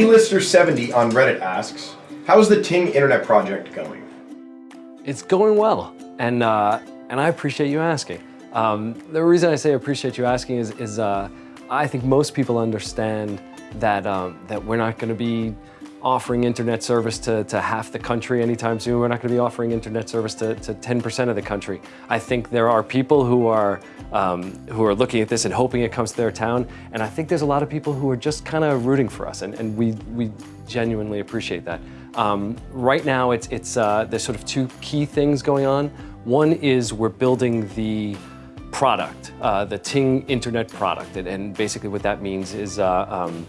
T-Lister70 on Reddit asks, how's the Ting Internet project going? It's going well, and, uh, and I appreciate you asking. Um, the reason I say I appreciate you asking is, is uh, I think most people understand that, um, that we're not going to be offering internet service to, to half the country anytime soon. We're not going to be offering internet service to 10% of the country. I think there are people who are, um, who are looking at this and hoping it comes to their town. And I think there's a lot of people who are just kind of rooting for us. And, and we, we genuinely appreciate that. Um, right now, it's, it's, uh, there's sort of two key things going on. One is we're building the product, uh, the Ting internet product. And, and, basically what that means is uh, um,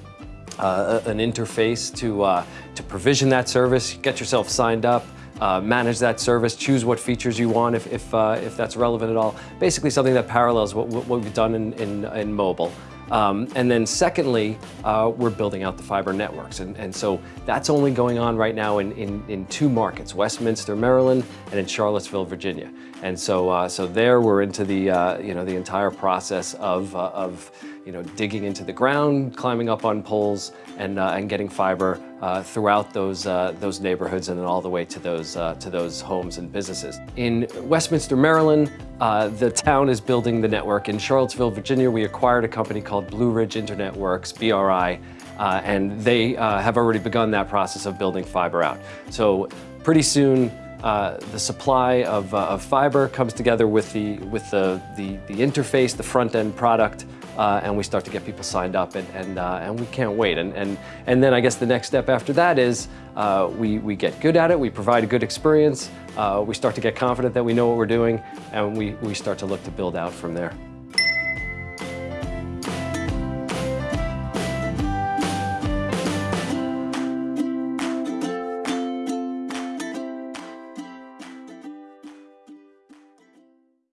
uh, an interface to, uh, to provision that service, get yourself signed up, uh, manage that service, choose what features you want if, if, uh, if that's relevant at all. Basically something that parallels what, what we've done in, in, in mobile. Um, and then secondly, uh, we're building out the fiber networks. And, and so that's only going on right now in, in, in, two markets, Westminster, Maryland, and in Charlottesville, Virginia. And so, uh, so there we're into the, uh, you know, the entire process of, uh, of you know, digging into the ground, climbing up on poles, and, uh, and getting fiber uh, throughout those, those neighborhoods and then all the way to those, to those homes and businesses. In Westminster, Maryland, the town is building the network. In Charlottesville, Virginia, we acquired a company called Blue Ridge Internet Works, BRI, uh, and they have already begun that process of building fiber out. So pretty soon, uh, the supply of, uh, of, fiber comes together with the, with the, the, the interface, the front-end product, uh, and we start to get people signed up, and, and, uh, and we can't wait. And, and, and then I guess the next step after that is uh, we, we get good at it, we provide a good experience, we start to get confident that we know what we're doing, and we, we start to look to build out from there.